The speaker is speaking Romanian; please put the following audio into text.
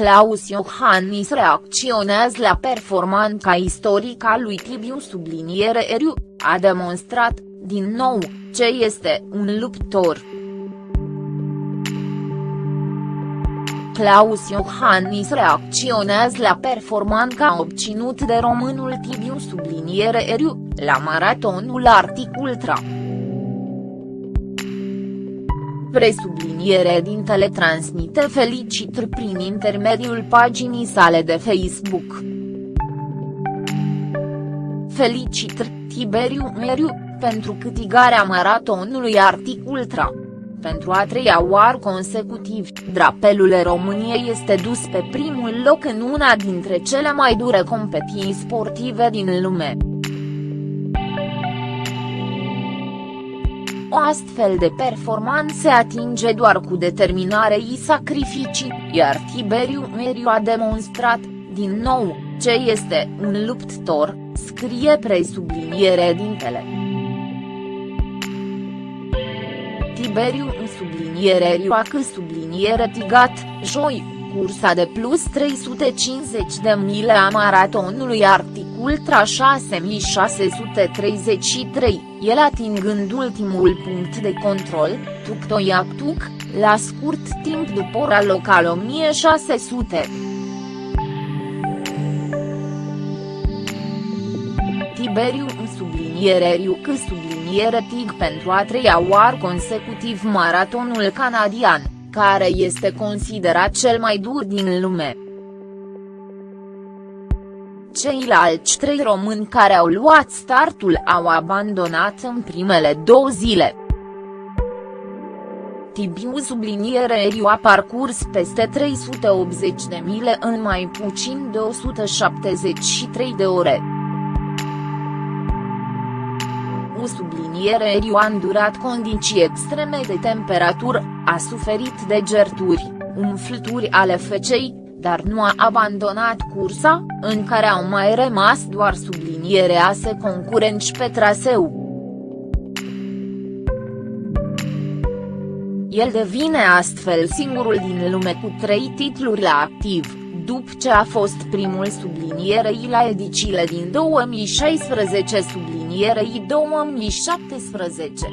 Claus Iohannis reacționează la performanța istorică a lui Tibiu subliniere Eriu, a demonstrat, din nou, ce este un luptor. Claus Iohannis reacționează la performanța obținut de românul Tibiu subliniere Eriu, la maratonul Arctic Ultra. Presubliniere dintele transmite felicitări prin intermediul paginii sale de Facebook. Felicitări, Tiberiu Meriu, pentru câtigarea maratonului Arctic Ultra. Pentru a treia oară consecutiv, drapelul României este dus pe primul loc în una dintre cele mai dure competiții sportive din lume. O astfel de performanță se atinge doar cu determinare și sacrificii, iar Tiberiu Meriu a demonstrat, din nou, ce este un luptător, scrie presubliniere dintele. Tiberiu în subliniere Rioacă subliniere Tigat, joi, cursa de plus 350 de mile a maratonului Arctic Ultra 6633, el atingând ultimul punct de control, Tuktoiak-Tuk, la scurt timp după ora locală 1600. Tiberiu în subliniere Riucă subliniere TIG pentru a treia oară consecutiv maratonul canadian care este considerat cel mai dur din lume. Ceilalți trei români care au luat startul au abandonat în primele două zile. Tibiu subliniere Eriu a parcurs peste 380 de mile în mai puțin de 173 de ore. U subliniere Eriu a îndurat condiții extreme de temperatură, a suferit de gerturi, umflături ale fecei, dar nu a abandonat cursa, în care au mai rămas doar subliniere ase concurenți pe traseu. El devine astfel singurul din lume cu trei titluri la activ, după ce a fost primul sublinierei la ediciile din 2016 sublinierei 2017.